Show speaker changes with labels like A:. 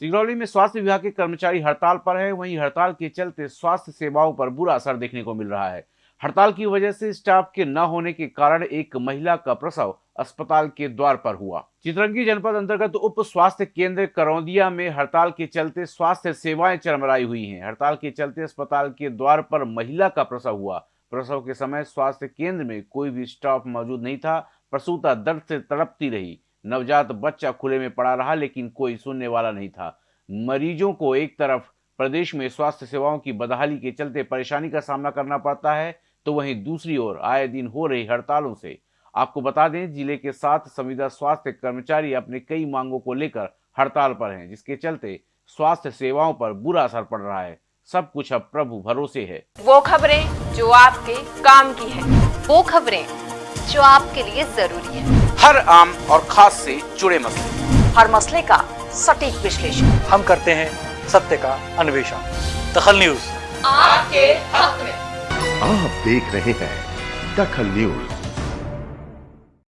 A: सिंगरौली में स्वास्थ्य विभाग के कर्मचारी हड़ताल पर है। वहीं हड़ताल के चलते स्वास्थ्य सेवाओं पर बुरा असर देखने को मिल रहा है। हड़ताल की वजह से स्टाफ के न होने के कारण एक महिला का प्रसव अस्पताल के द्वार पर हुआ। चित्रंगी जनपद अंतर्गत उप स्वास्थ्य केंद्र करौंदिया में हड़ताल के चलते स्वास्थ्य सेवाएँ चरमराई हुई हैं। हड़ताल के चलते अस्पताल के द्वार पर महिला का प्रसव हुआ। प्रसव के समय स्वास्थ्य केंद्र में कोई भी स्टाफ मौजूद नहीं था। प्रसूता दर्द से तड़पती रही। नवजात बच्चा खुले में पड़ा रहा, लेकिन कोई सुनने वाला नहीं था। मरीजों को एक तरफ़ प्रदेश में स्वास्थ्य सेवाओं की बदहाली के चलते परेशानी का सामना करना पड़ता है तो वहीं दूसरी ओर आए दिन हो रही हड़तालों से। आपको बता दें, ज़िले के सात संविदा स्वास्थ्य कर्मचारी अपने कई मांगों को लेकर हड़ताल पर हैं, जिसके चलते स्वास्थ्य सेवाओं पर बुरा असर पड़ रहा है। सब कुछ अब प्रभु भरोसे है।
B: वो खबरें जो आपके काम की है।
C: वो खबरें जो आपके लिए ज़रूरी है।
D: हर आम और खास से जुड़े मसले।
C: हर मसले का सटीक विश्लेषण।
E: हम करते हैं सत्य का अन्वेषण। दखल न्यूज़।
B: आपके हक में।
F: आप देख रहे हैं दखल न्यूज़।